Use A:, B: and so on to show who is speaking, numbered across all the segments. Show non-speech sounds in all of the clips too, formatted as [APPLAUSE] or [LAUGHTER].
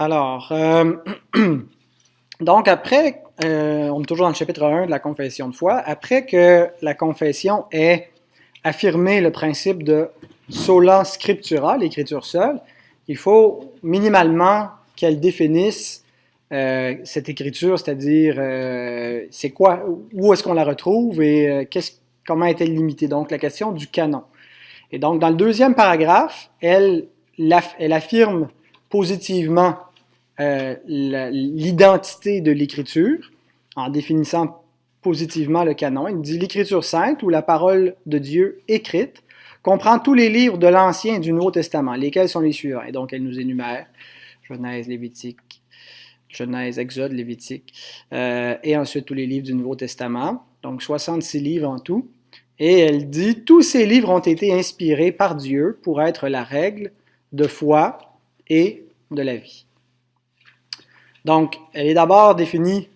A: Alors, euh, [CLEARS THROAT] donc après, euh, on est toujours dans le chapitre 1 de la confession de foi, après que la confession ait affirmé le principe de sola scriptura, l'écriture seule, il faut minimalement qu'elle définisse euh, cette écriture, c'est-à-dire c'est quoi, où est-ce qu'on la retrouve et comment est-elle limitée? Donc la question du canon. Et donc dans le deuxième paragraphe, elle, elle affirme positivement euh, l'identité de l'écriture en définissant positivement le canon. Il dit l'écriture sainte ou la parole de Dieu écrite comprend tous les livres de l'Ancien et du Nouveau Testament, lesquels sont les suivants. Et donc elle nous énumère Genèse, Lévitique, Genèse, Exode, Lévitique, euh, et ensuite tous les livres du Nouveau Testament, donc 66 livres en tout. Et elle dit, tous ces livres ont été inspirés par Dieu pour être la règle de foi et de la vie. Donc, elle est d'abord définie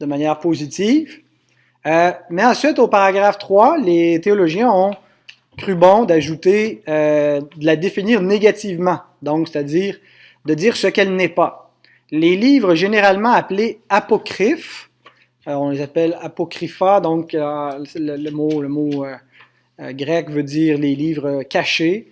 A: de manière positive, euh, mais ensuite, au paragraphe 3, les théologiens ont cru bon d'ajouter, euh, de la définir négativement, donc c'est-à-dire de dire ce qu'elle n'est pas. Les livres généralement appelés apocryphes, euh, on les appelle apocrypha, donc le, mot, le mot grec veut dire les livres cachés,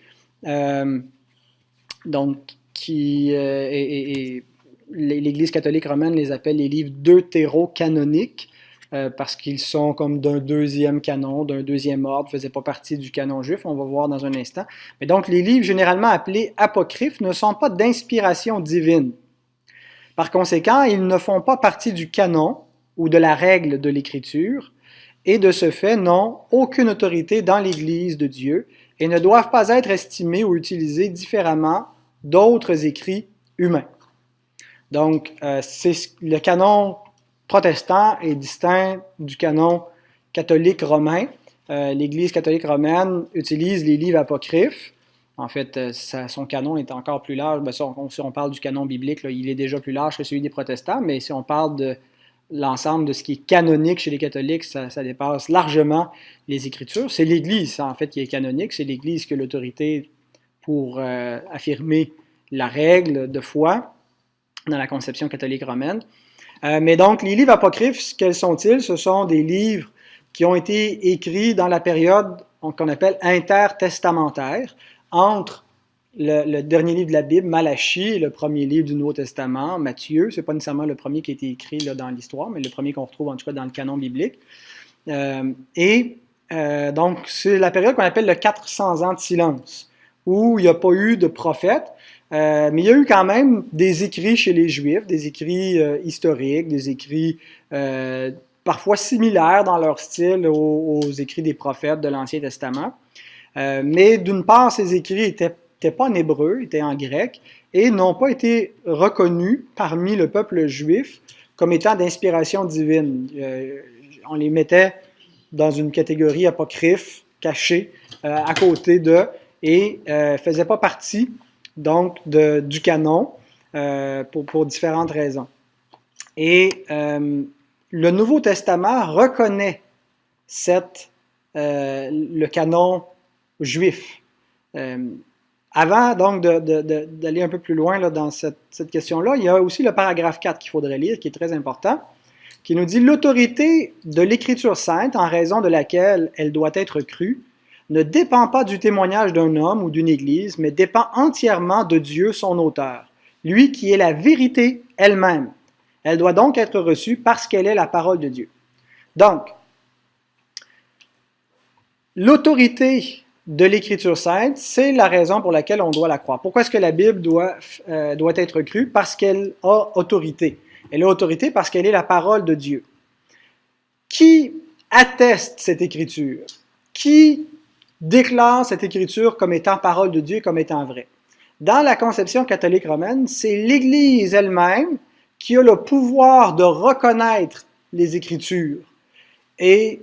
A: donc qui est l'Église catholique romaine les appelle les livres deutéro-canoniques euh, parce qu'ils sont comme d'un deuxième canon, d'un deuxième ordre, ne faisaient pas partie du canon juif, on va voir dans un instant. Mais donc les livres généralement appelés apocryphes ne sont pas d'inspiration divine. Par conséquent, ils ne font pas partie du canon ou de la règle de l'Écriture, et de ce fait n'ont aucune autorité dans l'Église de Dieu et ne doivent pas être estimés ou utilisés différemment d'autres écrits humains. Donc, euh, le canon protestant est distinct du canon catholique romain. Euh, L'Église catholique romaine utilise les livres apocryphes. En fait, euh, son canon est encore plus large. Ben, si, on, parle du canon biblique, il est déjà plus large que celui des protestants, mais si on parle de l'ensemble de ce qui est canonique chez les catholiques, ça, dépasse largement les Écritures. C'est l'Église, en fait, qui est canonique. C'est l'Église qui a l'autorité pour affirmer la règle de foi dans la conception catholique romaine. Euh, mais donc, les livres apocryphes, quels sont-ils? Ce sont des livres qui ont été écrits dans la période qu'on appelle intertestamentaire, entre le, dernier livre de la Bible, Malachie, et le premier livre du Nouveau Testament, Matthieu. Ce n'est pas nécessairement le premier qui a été écrit là, dans l'histoire, mais le premier qu'on retrouve en tout cas dans le canon biblique. Euh, et euh, donc, c'est la période qu'on appelle le 400 ans de silence, où il n'y a pas eu de prophète, euh, mais il y a eu quand même des écrits chez les Juifs, des écrits euh, historiques, des écrits euh, parfois similaires dans leur style aux, écrits des prophètes de l'Ancien Testament. mais d'une part, ces écrits n'étaient pas en hébreu, étaient en grec, et n'ont pas été reconnus parmi le peuple juif comme étant d'inspiration divine. on les mettait dans une catégorie apocryphe, cachée, à côté de, et ne faisaient pas partie donc du canon euh, pour, différentes raisons. Et euh, le Nouveau Testament reconnaît euh, le canon juif. avant donc d'aller un peu plus loin dans cette question-là, il y a aussi le paragraphe 4 qu'il faudrait lire, qui est très important, qui nous dit l'autorité de l'Écriture sainte, en raison de laquelle elle doit être crue, ne dépend pas du témoignage d'un homme ou d'une Église, mais dépend entièrement de Dieu, son auteur, lui qui est la vérité elle-même. Elle doit donc être reçue parce qu'elle est la parole de Dieu. Donc, l'autorité de l'Écriture sainte, c'est la raison pour laquelle on doit la croire. Pourquoi est-ce que la Bible doit, euh, doit être crue? Parce qu'elle a autorité. Elle a autorité parce qu'elle est la parole de Dieu. Qui atteste cette Écriture? Qui déclare cette écriture comme étant parole de Dieu, comme étant vraie. Dans la conception catholique romaine, c'est l'Église elle-même qui a le pouvoir de reconnaître les Écritures. Et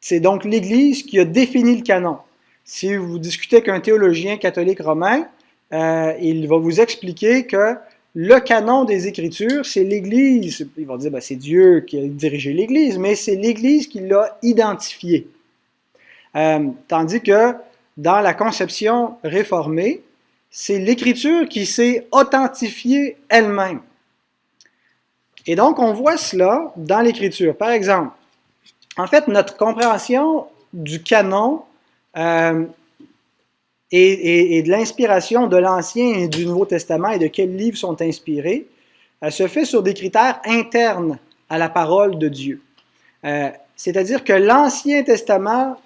A: c'est donc l'Église qui a défini le canon. Si vous discutez avec un théologien catholique romain, euh, il va vous expliquer que le canon des Écritures, c'est l'Église. Il va dire, ben, c'est Dieu qui a dirigé l'Église, mais c'est l'Église qui l'a identifié. Euh, tandis que dans la conception réformée, c'est l'Écriture qui s'est authentifiée elle-même. Et donc, on voit cela dans l'Écriture. Par exemple, en fait, notre compréhension du canon euh, et, de l'inspiration de l'Ancien et du Nouveau Testament et de quels livres sont inspirés, euh, se fait sur des critères internes à la parole de Dieu. C'est-à-dire que l'Ancien Testament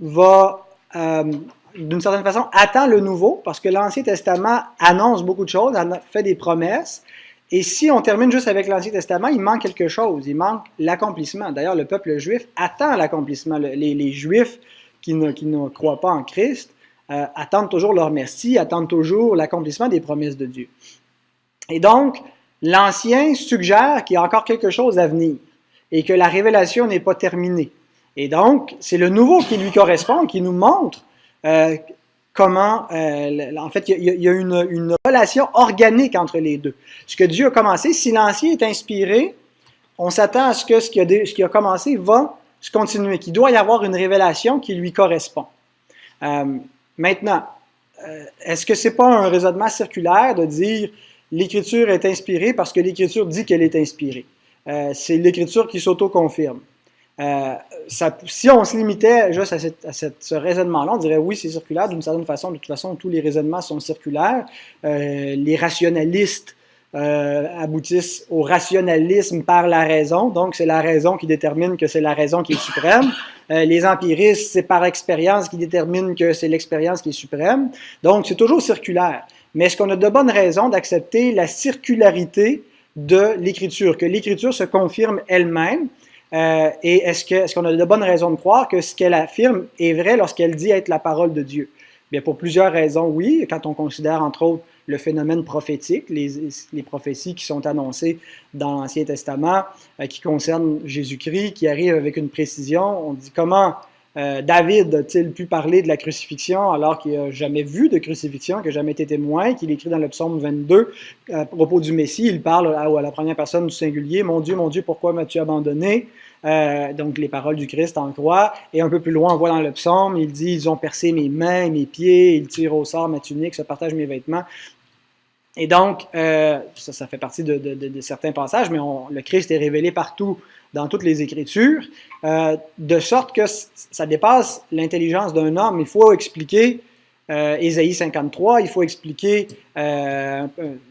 A: va, d'une certaine façon, attend le Nouveau, parce que l'Ancien Testament annonce beaucoup de choses, fait des promesses, et si on termine juste avec l'Ancien Testament, il manque quelque chose, il manque l'accomplissement. D'ailleurs, le peuple juif attend l'accomplissement. Les, Juifs qui ne, qui croient pas en Christ euh, attendent toujours leur merci, attendent toujours l'accomplissement des promesses de Dieu. Et donc, l'Ancien suggère qu'il y a encore quelque chose à venir et que la révélation n'est pas terminée. Et donc, c'est le Nouveau qui lui correspond, qui nous montre euh, comment, euh, en fait, il y a, une, relation organique entre les deux. Ce que Dieu a commencé, si l'Ancien est inspiré, on s'attend à ce que ce qui, a, commencé va se continuer, qu'il doit y avoir une révélation qui lui correspond. Euh, maintenant, est-ce que c'est pas un raisonnement circulaire de dire l'Écriture est inspirée parce que l'Écriture dit qu'elle est inspirée? C'est l'Écriture qui s'auto-confirme. Euh, si on se limitait juste à, ce raisonnement-là, on dirait oui, c'est circulaire d'une certaine façon. De toute façon, tous les raisonnements sont circulaires. Euh, les rationalistes euh, aboutissent au rationalisme par la raison. Donc, c'est la raison qui détermine que c'est la raison qui est suprême. les empiristes, c'est par expérience qui détermine que c'est l'expérience qui est suprême. Donc, c'est toujours circulaire. Mais est-ce qu'on a de bonnes raisons d'accepter la circularité de l'écriture, que l'écriture se confirme elle-même? Euh, et est-ce qu'on est a de bonnes raisons de croire que ce qu'elle affirme est vrai lorsqu'elle dit être la parole de Dieu? Bien, pour plusieurs raisons, oui. Quand on considère, entre autres, le phénomène prophétique, les, les prophéties qui sont annoncées dans l'Ancien Testament, euh, qui concernent Jésus-Christ, qui arrivent avec une précision. On dit comment euh, David a-t-il pu parler de la crucifixion alors qu'il n'a jamais vu de crucifixion, qu'il n'a jamais été témoin, qu'il écrit dans le psaume 22 à propos du Messie, il parle à, à la première personne du singulier, Mon Dieu, mon Dieu, pourquoi m'as-tu abandonné euh, donc les paroles du Christ en croix. Et un peu plus loin, on voit dans le psaume, il dit, ils ont percé mes mains, mes pieds, ils tirent au sort ma tunique, se partagent mes vêtements. Et donc, euh, ça, fait partie de, certains passages, mais le Christ est révélé partout dans toutes les Écritures, euh, de sorte que ça dépasse l'intelligence d'un homme. Il faut expliquer euh, Ésaïe 53, il faut expliquer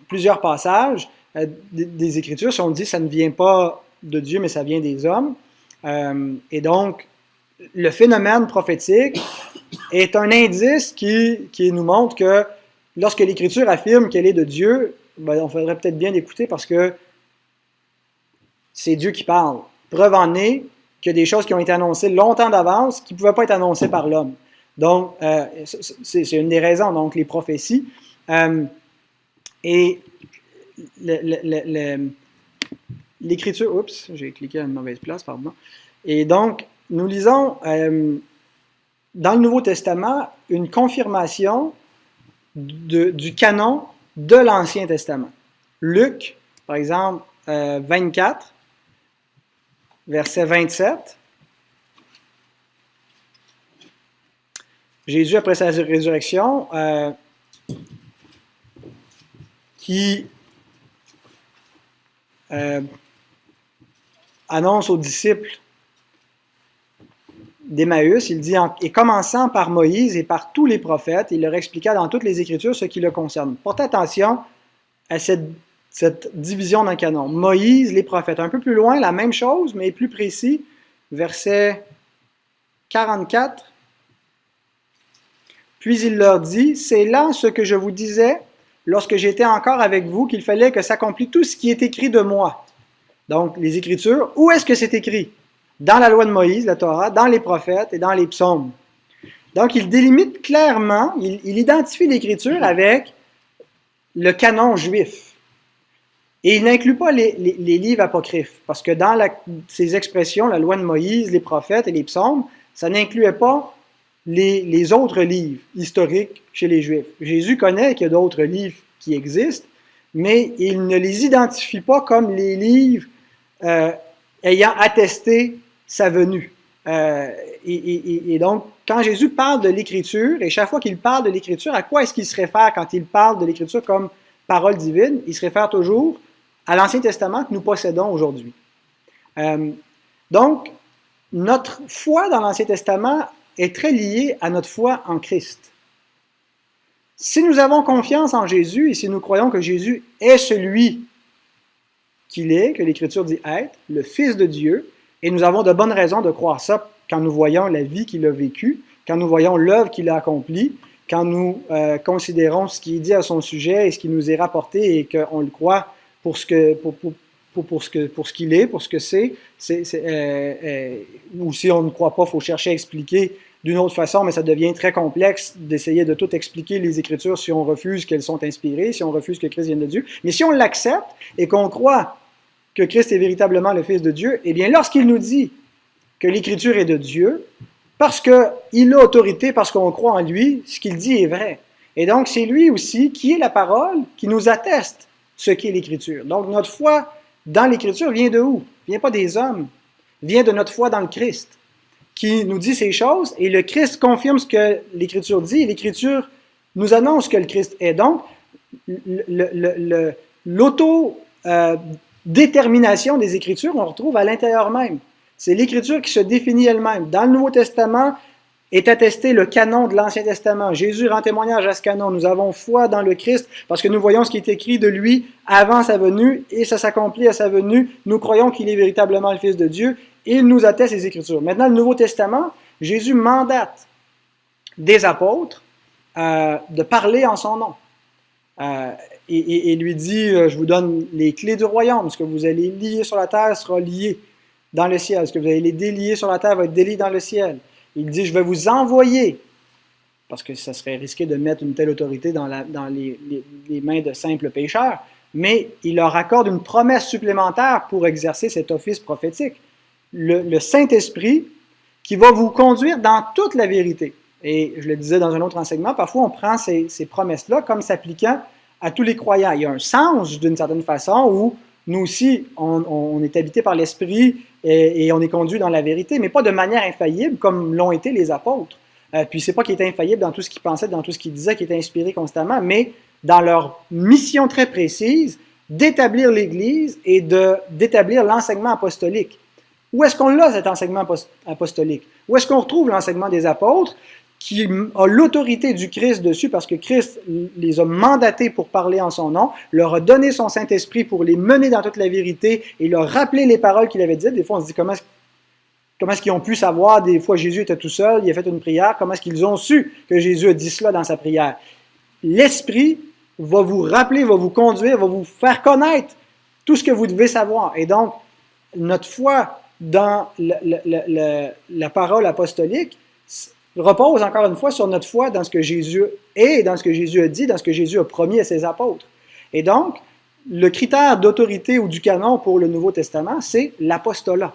A: plusieurs passages des, Écritures. Si on dit ça ne vient pas de Dieu, mais ça vient des hommes. Et donc, le phénomène prophétique est un indice qui nous montre que lorsque l'Écriture affirme qu'elle est de Dieu, ben, on faudrait peut-être bien l'écouter parce que c'est Dieu qui parle. Preuve en est a des choses qui ont été annoncées longtemps d'avance qui ne pouvaient pas être annoncées par l'homme. Donc, euh, c'est une des raisons, donc les prophéties. Euh, et l'écriture, oups, j'ai cliqué à une mauvaise place, pardon. Et donc, nous lisons euh, dans le Nouveau Testament une confirmation du canon de l'Ancien Testament. Luc, par exemple, 24, euh, verset 27. Jésus, après sa résurrection, euh, qui annonce aux disciples d'Emmaüs, il dit, et commençant par Moïse et par tous les prophètes, il leur expliqua dans toutes les Écritures ce qui le concerne. Portez attention à cette, division d'un canon. Moïse, les prophètes. Un peu plus loin, la même chose, mais plus précis, verset 44. Puis il leur dit, c'est là ce que je vous disais lorsque j'étais encore avec vous, qu'il fallait que s'accomplisse tout ce qui est écrit de moi. Donc, les Écritures, où est-ce que c'est écrit? Dans la loi de Moïse, la Torah, dans les prophètes et dans les psaumes. Donc, il délimite clairement, il, identifie l'Écriture avec le canon juif. Et il n'inclut pas les, livres apocryphes, parce que dans ces expressions, la loi de Moïse, les prophètes et les psaumes, ça n'incluait pas les, les, autres livres historiques chez les Juifs. Jésus connaît qu'il y a d'autres livres qui existent, mais il ne les identifie pas comme les livres euh, ayant attesté sa venue. Euh, et, donc, quand Jésus parle de l'Écriture, et chaque fois qu'il parle de l'Écriture, à quoi est-ce qu'il se réfère quand il parle de l'Écriture comme parole divine? Il se réfère toujours à l'Ancien Testament que nous possédons aujourd'hui. Euh, donc, notre foi dans l'Ancien Testament est très liée à notre foi en Christ. Si nous avons confiance en Jésus et si nous croyons que Jésus est celui qu'il est, que l'Écriture dit être, le Fils de Dieu, et nous avons de bonnes raisons de croire ça quand nous voyons la vie qu'il a vécue, quand nous voyons l'œuvre qu'il a accomplie, quand nous euh, considérons ce qui est dit à son sujet et ce qui nous est rapporté et qu'on le croit pour ce que pour, pour, pour, ce que pour ce qu'il est, pour ce que c'est, c'est, euh, euh, ou si on ne croit pas, il faut chercher à expliquer d'une autre façon, mais ça devient très complexe d'essayer de tout expliquer les Écritures si on refuse qu'elles sont inspirées, si on refuse que Christ vienne de Dieu. Mais si on l'accepte et qu'on croit que Christ est véritablement le Fils de Dieu, eh bien, lorsqu'il nous dit que l'Écriture est de Dieu, parce qu'il a autorité, parce qu'on croit en lui, ce qu'il dit est vrai. Et donc, c'est lui aussi qui est la parole qui nous atteste ce qu'est l'Écriture. Donc, notre foi dans l'Écriture vient de où? Vient pas des hommes, vient de notre foi dans le Christ, qui nous dit ces choses, et le Christ confirme ce que l'Écriture dit, et l'Écriture nous annonce que le Christ est. Donc, l'auto... Euh, détermination des Écritures, on retrouve à l'intérieur même. C'est l'Écriture qui se définit elle-même. Dans le Nouveau Testament est attesté le canon de l'Ancien Testament. Jésus rend témoignage à ce canon. Nous avons foi dans le Christ parce que nous voyons ce qui est écrit de lui avant sa venue et ça s'accomplit à sa venue. Nous croyons qu'il est véritablement le Fils de Dieu il nous atteste les Écritures. Maintenant, le Nouveau Testament, Jésus mandate des apôtres euh, de parler en son nom. Euh, et, lui dit, euh, je vous donne les clés du royaume. Ce que vous allez lier sur la terre sera lié dans le ciel. Ce que vous allez délier sur la terre va être délié dans le ciel. Il dit, je vais vous envoyer, parce que ça serait risqué de mettre une telle autorité dans, les, mains de simples pécheurs, mais il leur accorde une promesse supplémentaire pour exercer cet office prophétique. Le, Saint-Esprit qui va vous conduire dans toute la vérité. Et je le disais dans un autre enseignement, parfois on prend ces, ces promesses-là comme s'appliquant à tous les croyants. Il y a un sens, d'une certaine façon, où nous aussi, on, est habité par l'Esprit et, on est conduit dans la vérité, mais pas de manière infaillible comme l'ont été les apôtres. Euh, puis c'est pas qu'ils étaient infaillibles dans tout ce qu'ils pensaient, dans tout ce qu'ils disaient, qu'ils étaient inspirés constamment, mais dans leur mission très précise d'établir l'Église et d'établir l'enseignement apostolique. Où est-ce qu'on l'a, cet enseignement apostolique? Où est-ce qu'on retrouve l'enseignement des apôtres? Qui a l'autorité du Christ dessus parce que Christ les a mandatés pour parler en son nom, leur a donné son Saint-Esprit pour les mener dans toute la vérité et leur rappeler les paroles qu'il avait dites. Des fois, on se dit comment est-ce, est-ce qu'ils ont pu savoir, des fois Jésus était tout seul, il a fait une prière, comment est-ce qu'ils ont su que Jésus a dit cela dans sa prière? L'Esprit va vous rappeler, va vous conduire, va vous faire connaître tout ce que vous devez savoir. Et donc, notre foi dans la parole apostolique, repose encore une fois sur notre foi dans ce que Jésus est, dans ce que Jésus a dit, dans ce que Jésus a promis à ses apôtres. Et donc, le critère d'autorité ou du canon pour le Nouveau Testament, c'est l'apostolat.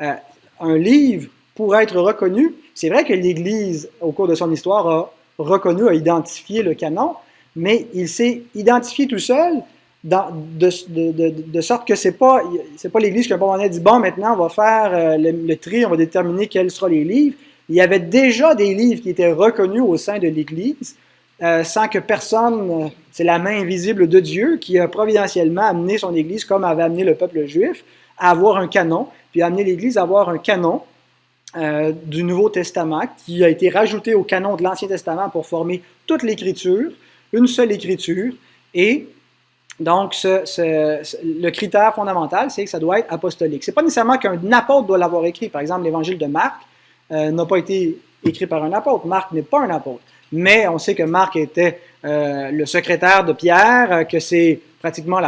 A: Euh, un livre, pour être reconnu, c'est vrai que l'Église, au cours de son histoire, a reconnu, a identifié le canon, mais il s'est identifié tout seul de, sorte que c'est pas, pas l'Église qui a un moment donné dit, bon, maintenant, on va faire euh, le tri, on va déterminer quels seront les livres il y avait déjà des livres qui étaient reconnus au sein de l'Église, euh, sans que personne, euh, c'est la main invisible de Dieu qui a providentiellement amené son Église, comme avait amené le peuple juif, à avoir un canon, puis amené l'Église à avoir un canon euh, du Nouveau Testament qui a été rajouté au canon de l'Ancien Testament pour former toute l'Écriture, une seule Écriture, et donc, le critère fondamental, c'est que ça doit être apostolique. Ce n'est pas nécessairement qu'un apôtre doit l'avoir écrit. Par exemple, l'Évangile de Marc, euh, n'a pas été écrit par un apôtre. Marc n'est pas un apôtre. Mais on sait que Marc était euh, le secrétaire de Pierre, euh, que c'est pratiquement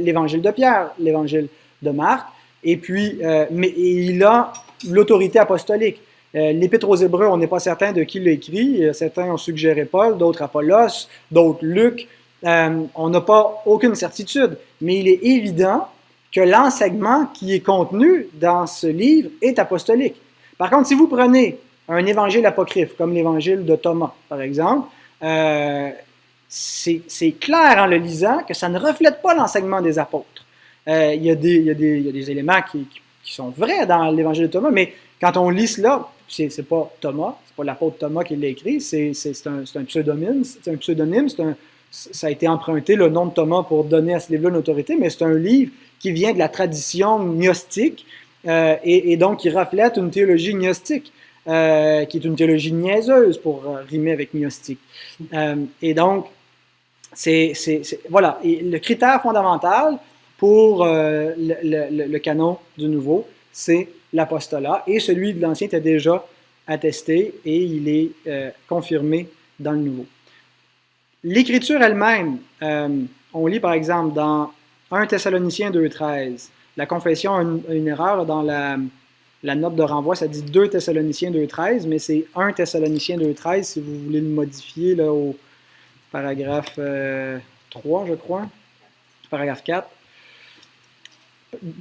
A: l'évangile de Pierre, l'évangile de Marc. Et puis, mais il a l'autorité apostolique. L'Épître aux Hébreux, on n'est pas certain de qui l'a écrit. Certains ont suggéré Paul, d'autres Apollos, d'autres Luc. on n'a pas aucune certitude. Mais il est évident que l'enseignement qui est contenu dans ce livre est apostolique. Par contre, si vous prenez un évangile apocryphe, comme l'évangile de Thomas, par exemple, euh, c'est clair en le lisant que ça ne reflète pas l'enseignement des apôtres. il, y a des, éléments qui, sont vrais dans l'évangile de Thomas, mais quand on lit cela, c'est pas Thomas, c'est pas l'apôtre Thomas qui l'a écrit, c'est un, pseudonyme, c'est un, ça a été emprunté le nom de Thomas pour donner à ce livre-là une autorité, mais c'est un livre qui vient de la tradition gnostique euh, et, donc qui reflète une théologie gnostique, euh, qui est une théologie niaiseuse pour euh, rimer avec gnostique. Et donc, c'est voilà, le critère fondamental pour le, canon du Nouveau, c'est l'apostolat, et celui de l'Ancien était déjà attesté et il est confirmé dans le Nouveau. L'écriture elle-même, on lit par exemple dans 1 Thessaloniciens 2.13, la confession a une, erreur dans la, note de renvoi, ça dit 2 Thessaloniciens 2.13, mais c'est 1 Thessaloniciens 2.13 si vous voulez le modifier là, au paragraphe euh, 3, je crois, paragraphe 4.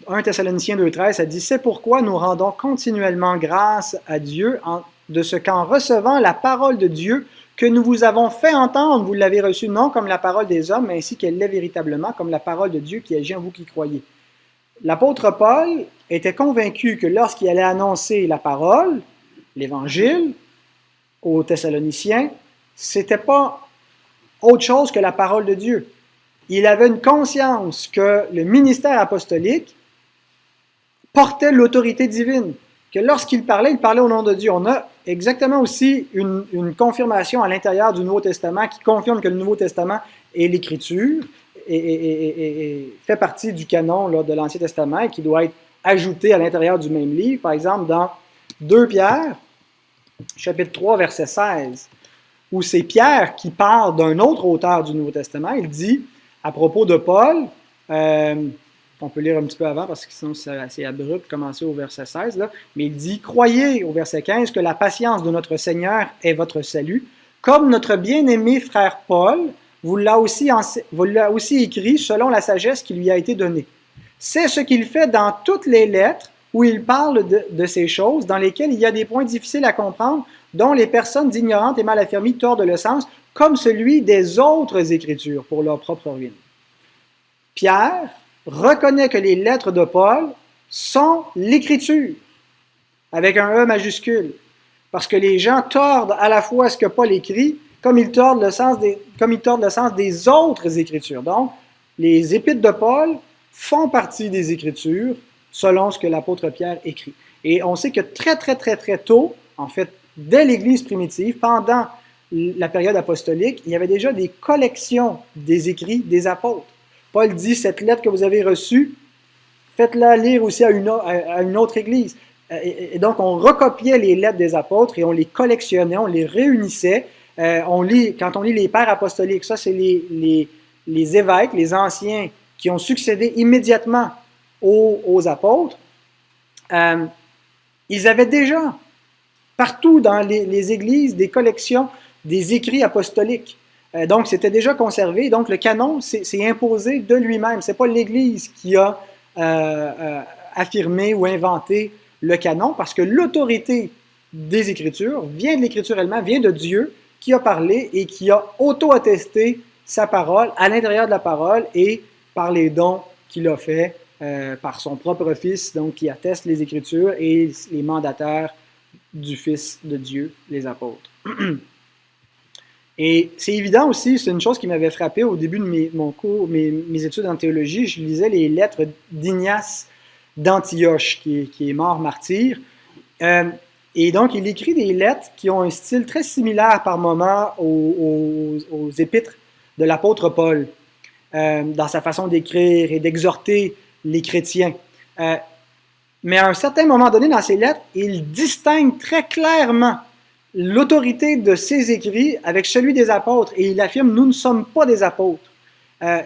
A: 1 Thessaloniciens 2.13, ça dit C'est pourquoi nous rendons continuellement grâce à Dieu de ce qu'en recevant la parole de Dieu que nous vous avons fait entendre, vous l'avez reçue non comme la parole des hommes, mais ainsi qu'elle l'est véritablement, comme la parole de Dieu qui agit en vous qui croyez. L'apôtre Paul était convaincu que lorsqu'il allait annoncer la parole, l'évangile, aux Thessaloniciens, c'était pas autre chose que la parole de Dieu il avait une conscience que le ministère apostolique portait l'autorité divine, que lorsqu'il parlait, il parlait au nom de Dieu. On a exactement aussi une, une confirmation à l'intérieur du Nouveau Testament qui confirme que le Nouveau Testament est l'Écriture et, fait partie du canon de l'Ancien Testament et qui doit être ajouté à l'intérieur du même livre. Par exemple, dans 2 Pierre, chapitre 3, verset 16, où c'est Pierre qui parle d'un autre auteur du Nouveau Testament, il dit à propos de Paul, euh, on peut lire un petit peu avant parce que sinon c'est assez abrupt, commencer au verset 16, là, mais il dit Croyez au verset 15 que la patience de notre Seigneur est votre salut, comme notre bien-aimé frère Paul vous l'a aussi, écrit selon la sagesse qui lui a été donnée. C'est ce qu'il fait dans toutes les lettres où il parle de, ces choses, dans lesquelles il y a des points difficiles à comprendre, dont les personnes ignorantes et mal affermies tordent le sens, comme celui des autres Écritures pour leur propre ruine. Pierre reconnaît que les lettres de Paul sont l'Écriture, avec un E majuscule, parce que les gens tordent à la fois ce que Paul écrit, comme ils tordent le sens des, comme le sens des autres Écritures. Donc, les épîtres de Paul font partie des Écritures selon ce que l'apôtre Pierre écrit. Et on sait que très, très, très, très tôt, en fait, dès l'Église primitive, pendant la période apostolique, il y avait déjà des collections des écrits des apôtres. Paul dit, cette lettre que vous avez reçue, faites-la lire aussi à une, à une, autre église. Et, donc, on recopiait les lettres des apôtres et on les collectionnait, on les réunissait. Euh, on lit, quand on lit les pères apostoliques, ça, c'est les, les, évêques, les anciens qui ont succédé immédiatement aux, apôtres. Euh, ils avaient déjà partout dans les, églises des collections des écrits apostoliques. Euh, donc, c'était déjà conservé. Donc, le canon s'est imposé de lui-même. Ce n'est pas l'Église qui a affirmé ou inventé le canon, parce que l'autorité des Écritures vient de l'Écriture elle-même, vient de Dieu qui a parlé et qui a auto-attesté sa parole à l'intérieur de la parole et par les dons qu'il a fait euh, par son propre Fils, donc qui atteste les Écritures et les mandataires du Fils de Dieu, les apôtres. [CLEARS THROAT] Et c'est évident aussi, c'est une chose qui m'avait frappé au début de mes, cours, mes, études en théologie, je lisais les lettres d'Ignace d'Antioche, qui, qui, est mort martyr. Euh, et donc, il écrit des lettres qui ont un style très similaire par moment aux, épîtres de l'apôtre Paul, euh, dans sa façon d'écrire et d'exhorter les chrétiens. Euh, mais à un certain moment donné dans ses lettres, il distingue très clairement l'autorité de ses écrits avec celui des apôtres et il affirme nous ne sommes pas des apôtres. Euh,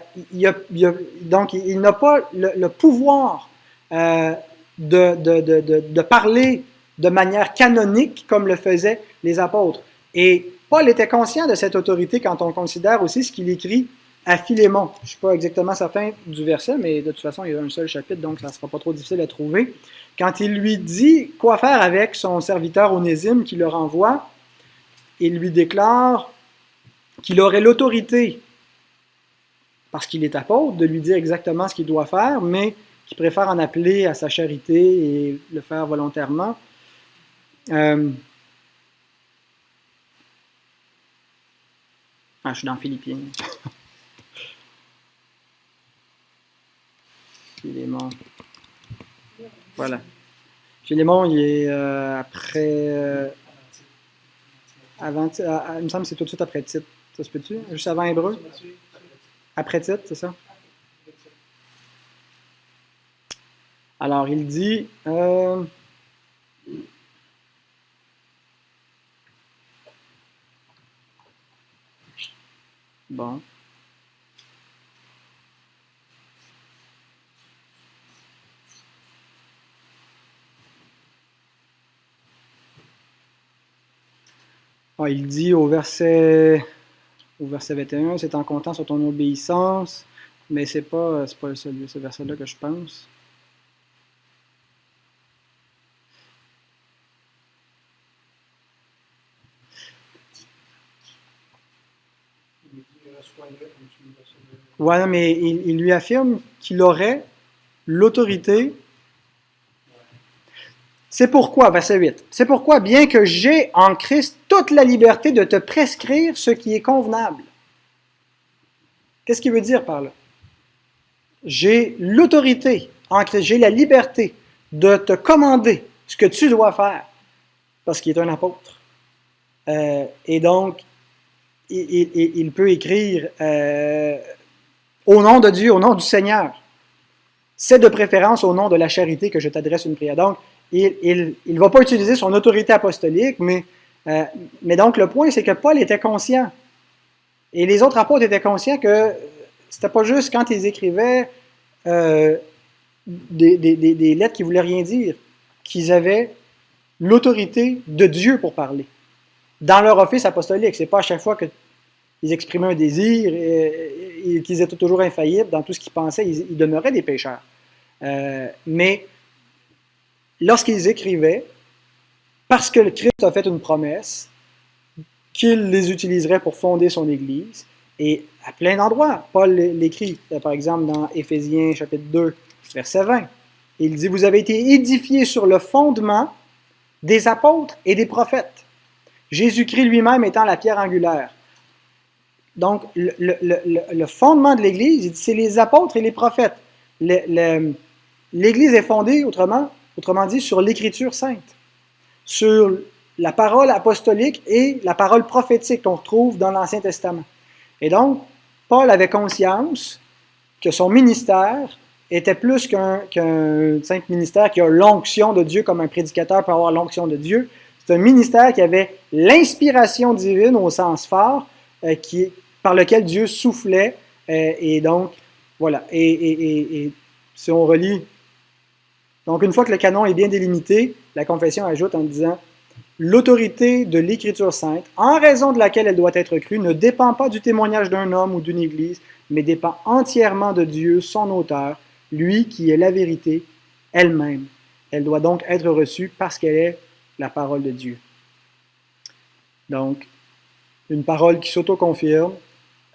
A: donc il n'a pas le, pouvoir de, parler de manière canonique comme le faisaient les apôtres. Et Paul était conscient de cette autorité quand on considère aussi ce qu'il écrit à Philémon. Je ne suis pas exactement certain du verset, mais de toute façon, il y a un seul chapitre, donc ça ne sera pas trop difficile à trouver. Quand il lui dit quoi faire avec son serviteur Onésime qui le renvoie, il lui déclare qu'il aurait l'autorité, parce qu'il est apôtre, de lui dire exactement ce qu'il doit faire, mais qu'il préfère en appeler à sa charité et le faire volontairement. Euh, ah, je suis dans Philippiens. [LAUGHS] Philémon. Voilà. Philémon, il est euh, après. Euh, avant, il me semble que c'est tout de suite après titre. Ça se peut-tu? Juste avant Hébreu? Après titre, c'est ça? Alors, il dit. Euh, il dit au verset, au verset 21, c'est en comptant sur ton obéissance, mais c'est pas, pas ce, ce verset-là que je pense. Ouais, mais il lui affirme qu'il aurait l'autorité c'est pourquoi, verset 8, c'est pourquoi, bien que j'ai en Christ toute la liberté de te prescrire ce qui est convenable. Qu'est-ce qu'il veut dire par là? J'ai l'autorité en Christ, j'ai la liberté de te commander ce que tu dois faire, parce qu'il est un apôtre. Euh, et donc, il, peut écrire euh, au nom de Dieu, au nom du Seigneur. C'est de préférence au nom de la charité que je t'adresse une prière. Donc, il ne va pas utiliser son autorité apostolique, mais, euh, mais donc le point, c'est que Paul était conscient. Et les autres apôtres étaient conscients que c'était pas juste quand ils écrivaient euh, des, des, lettres qui voulaient rien dire, qu'ils avaient l'autorité de Dieu pour parler. Dans leur office apostolique, c'est pas à chaque fois qu'ils exprimaient un désir qu'ils étaient toujours infaillibles dans tout ce qu'ils pensaient, ils, demeuraient des pécheurs. Euh, mais lorsqu'ils écrivaient, parce que le Christ a fait une promesse, qu'il les utiliserait pour fonder son Église, et à plein d'endroits, Paul l'écrit, par exemple dans Éphésiens chapitre 2, verset 20. Il dit, vous avez été édifiés sur le fondement des apôtres et des prophètes, Jésus-Christ lui-même étant la pierre angulaire. Donc, le, fondement de l'Église, c'est les apôtres et les prophètes. L'Église est fondée, autrement, autrement dit sur l'écriture sainte, sur la parole apostolique et la parole prophétique qu'on retrouve dans l'Ancien Testament. Et donc, Paul avait conscience que son ministère était plus qu'un simple ministère qui a l'onction de Dieu comme un prédicateur peut avoir l'onction de Dieu. C'est un ministère qui avait l'inspiration divine au sens fort, euh, qui, par lequel Dieu soufflait. Euh, et donc, voilà. et, si on relit donc, une fois que le canon est bien délimité, la confession ajoute en disant L'autorité de l'Écriture sainte, en raison de laquelle elle doit être crue, ne dépend pas du témoignage d'un homme ou d'une Église, mais dépend entièrement de Dieu, son auteur, lui qui est la vérité elle-même. Elle doit donc être reçue parce qu'elle est la parole de Dieu. Donc, une parole qui s'auto-confirme,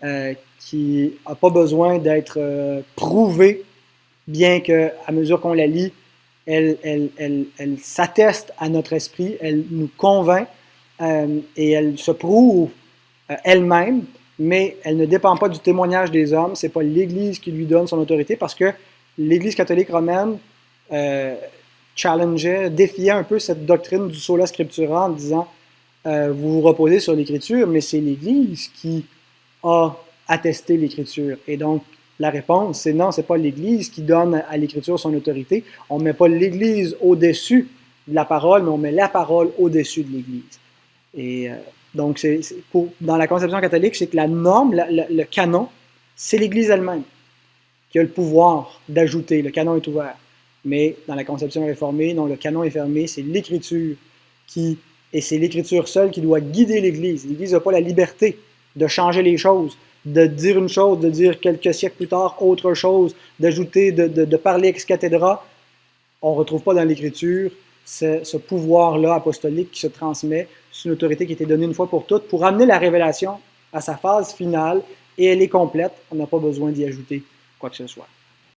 A: euh, qui n'a pas besoin d'être euh, prouvée, bien qu'à mesure qu'on la lit, elle, s'atteste à notre esprit, elle nous convainc euh, et elle se prouve elle-même, mais elle ne dépend pas du témoignage des hommes. C'est pas l'Église qui lui donne son autorité parce que l'Église catholique romaine challengeait, défiait un peu cette doctrine du sola scriptura en disant vous vous reposez sur l'Écriture, mais c'est l'Église qui a attesté l'Écriture. Et donc, la réponse, c'est non, c'est pas l'Église qui donne à l'Écriture son autorité. On met pas l'Église au-dessus de la parole, mais on met la parole au-dessus de l'Église. Et euh, donc, c'est, dans la conception catholique, c'est que la norme, le canon, c'est l'Église elle-même qui a le pouvoir d'ajouter. Le canon est ouvert. Mais dans la conception réformée, non, le canon est fermé, c'est l'Écriture qui, et c'est l'Écriture seule qui doit guider l'Église. L'Église n'a pas la liberté de changer les choses de dire une chose, de dire quelques siècles plus tard autre chose, d'ajouter, de, de, parler ex cathedra, on ne retrouve pas dans l'Écriture ce, ce pouvoir-là apostolique qui se transmet. C'est une autorité qui été donnée une fois pour toutes pour amener la révélation à sa phase finale et elle est complète. On n'a pas besoin d'y ajouter quoi que ce soit.